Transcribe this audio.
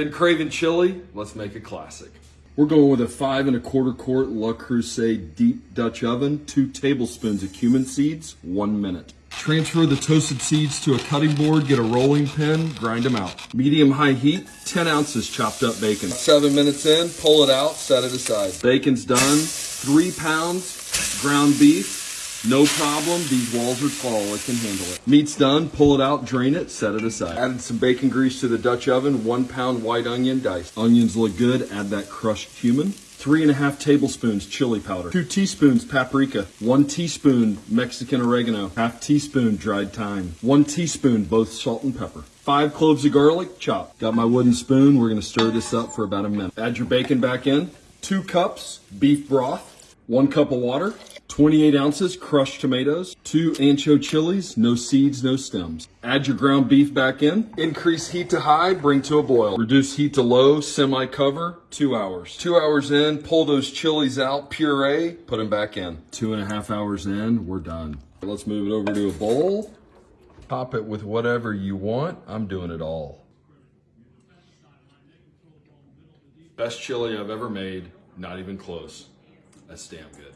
And Craven Chili, let's make a classic. We're going with a five and a quarter quart Le Creuset deep Dutch oven, two tablespoons of cumin seeds, one minute. Transfer the toasted seeds to a cutting board, get a rolling pin, grind them out. Medium high heat, 10 ounces chopped up bacon. Seven minutes in, pull it out, set it aside. Bacon's done, three pounds ground beef, no problem. These walls are tall. It can handle it. Meat's done. Pull it out, drain it, set it aside. Added some bacon grease to the Dutch oven. One pound white onion diced. Onions look good. Add that crushed cumin. Three and a half tablespoons chili powder. Two teaspoons paprika. One teaspoon Mexican oregano. Half teaspoon dried thyme. One teaspoon both salt and pepper. Five cloves of garlic, chopped. Got my wooden spoon. We're going to stir this up for about a minute. Add your bacon back in. Two cups beef broth. One cup of water. 28 ounces crushed tomatoes, two ancho chilies, no seeds, no stems. Add your ground beef back in. Increase heat to high, bring to a boil. Reduce heat to low, semi cover, two hours. Two hours in, pull those chilies out, puree, put them back in. Two and a half hours in, we're done. Let's move it over to a bowl. Top it with whatever you want. I'm doing it all. Best chili I've ever made, not even close. That's damn good.